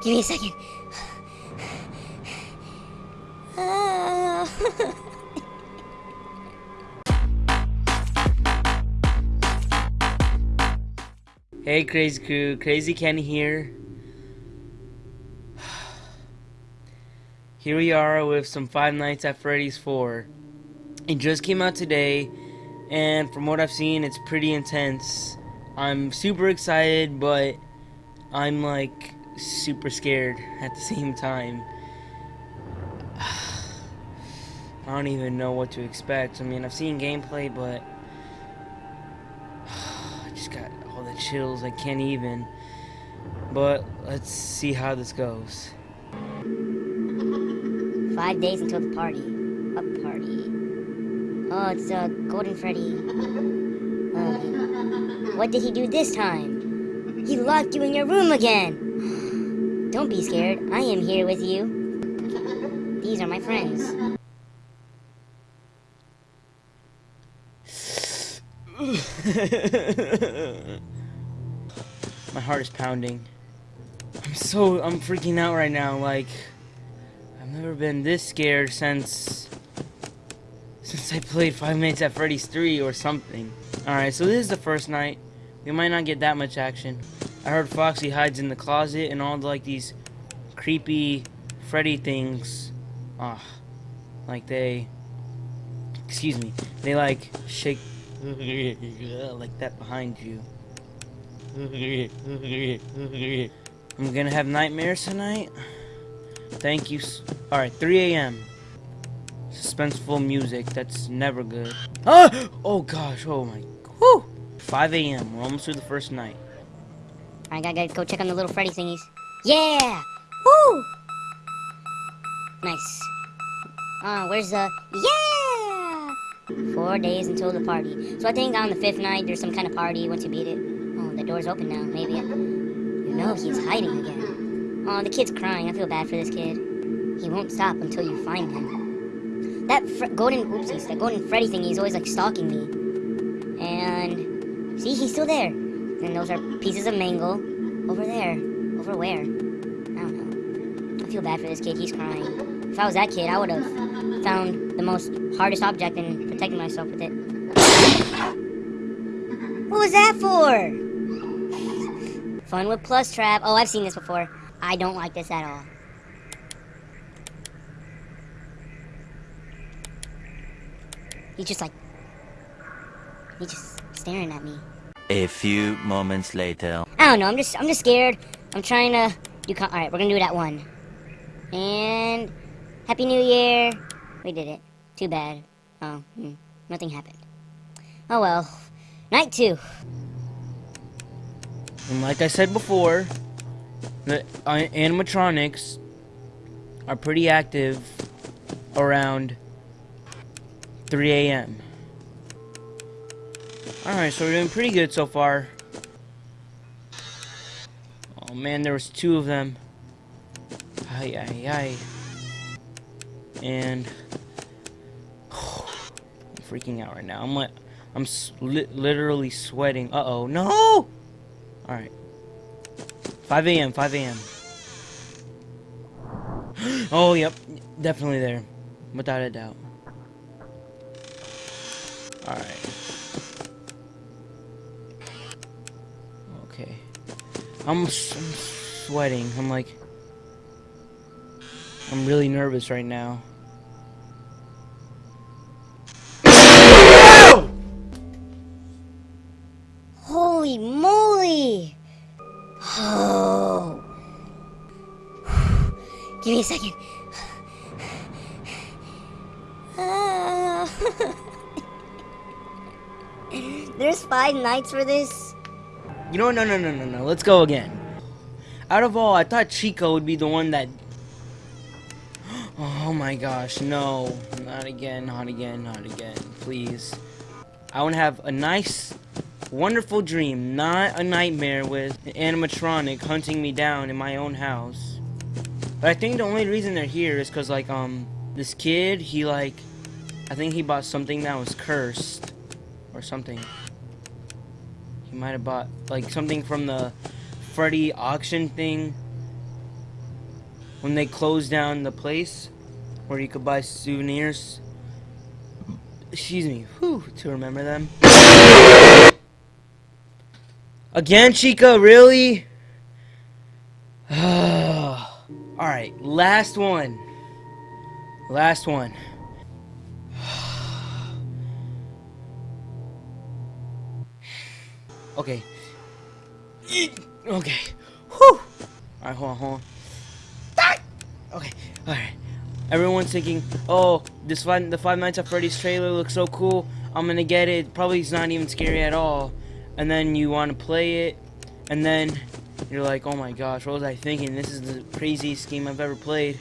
Give me a second. Hey Crazy Crew, Crazy Ken here. Here we are with some Five Nights at Freddy's 4. It just came out today, and from what I've seen, it's pretty intense. I'm super excited, but I'm like super scared at the same time. I don't even know what to expect. I mean, I've seen gameplay, but I just got all the chills. I can't even. But let's see how this goes. Five days until the party. What party? Oh, it's uh, Golden Freddy. Uh, what did he do this time? He locked you in your room again. Don't be scared. I am here with you. These are my friends. My heart is pounding. I'm so I'm freaking out right now. Like I've never been this scared since since I played Five Nights at Freddy's 3 or something. All right, so this is the first night. We might not get that much action. I heard Foxy hides in the closet and all the, like these creepy Freddy things. Ah, like they. Excuse me. They like shake like that behind you. I'm gonna have nightmares tonight. Thank you. Alright, 3 a.m. Suspenseful music. That's never good. Ah! Oh gosh. Oh my. Whew. 5 a.m. We're almost through the first night. I gotta go check on the little Freddy thingies. Yeah! Woo! Nice. Uh, where's the... Yeah! Four days until the party. So I think on the fifth night, there's some kind of party once you beat it. Oh, the door's open now. Maybe. You know he's hiding again. Oh, the kid's crying. I feel bad for this kid. He won't stop until you find him. That golden... Oopsies. That golden Freddy thingy is always, like, stalking me. And... See, he's still there. And those are pieces of mango over there. Over where? I don't know. I feel bad for this kid. He's crying. If I was that kid, I would have found the most hardest object and protected myself with it. What was that for? Fun with Plushtrap. Oh, I've seen this before. I don't like this at all. He's just like... He's just staring at me. A few moments later. I don't know. I'm just I'm just scared. I'm trying to do. All right, we're gonna do it at one. And Happy New Year. We did it. Too bad. Oh, hmm, nothing happened. Oh well. Night two. And like I said before, the uh, animatronics are pretty active around 3 a.m. Alright, so we're doing pretty good so far. Oh man, there was two of them. Ay, ay, ay. And... I'm freaking out right now. I'm like... I'm li literally sweating. Uh-oh. No! Alright. 5 a.m., 5 a.m. oh, yep. Definitely there. Without a doubt. Alright. Okay. I'm, I'm sweating. I'm like... I'm really nervous right now. Holy moly! Oh. Give me a second. Ah. There's five nights for this? You know, no, no, no, no, no. Let's go again. Out of all, I thought Chica would be the one that... Oh my gosh, no. Not again, not again, not again. Please. I want to have a nice, wonderful dream, not a nightmare with an animatronic hunting me down in my own house. But I think the only reason they're here is because, like, um, this kid, he, like, I think he bought something that was cursed. Or something. He might have bought, like, something from the Freddy auction thing. when they closed down the place where you could buy souvenirs. Excuse me, whew, to remember them. Again, Chica, really? Alright, last one. Last one. Okay. Okay. Whew. Alright, hold on, hold on. Okay, alright. Everyone's thinking, oh, this five, the Five Nights at Freddy's trailer looks so cool. I'm gonna get it. Probably it's not even scary at all. And then you want to play it, and then you're like, oh my gosh, what was I thinking? This is the craziest game I've ever played.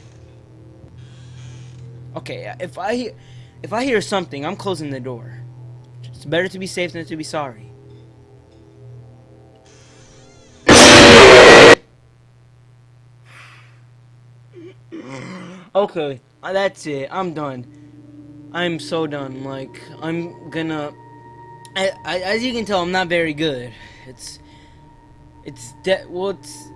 Okay, if I if I hear something, I'm closing the door. It's better to be safe than to be sorry. Okay, uh, that's it. I'm done. I'm so done. Like, I'm gonna... I, I, as you can tell, I'm not very good. It's... It's... De well, it's...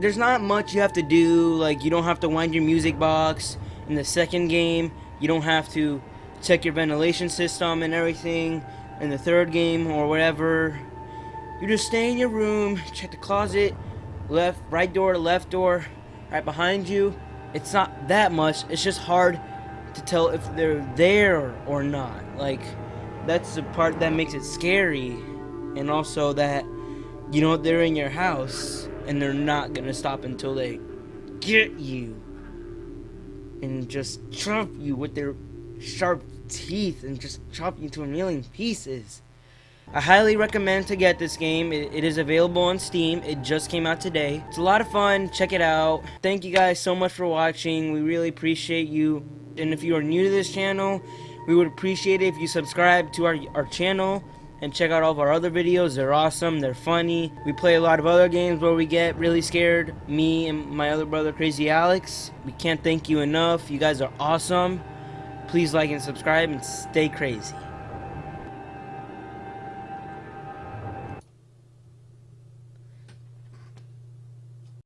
There's not much you have to do. Like, you don't have to wind your music box. In the second game, you don't have to check your ventilation system and everything. In the third game, or whatever, you just stay in your room, check the closet, left, right door, left door, right behind you, it's not that much. It's just hard to tell if they're there or not. Like, that's the part that makes it scary. And also that, you know, they're in your house and they're not to stop until they get you. And just chop you with their sharp teeth and just chop you into a million pieces. I highly recommend to get this game. It, it is available on Steam. It just came out today. It's a lot of fun. Check it out. Thank you guys so much for watching. We really appreciate you. And if you are new to this channel, we would appreciate it if you subscribe to our, our channel and check out all of our other videos. They're awesome. They're funny. We play a lot of other games where we get really scared. Me and my other brother, Crazy Alex. We can't thank you enough. You guys are awesome. Please like and subscribe and stay crazy.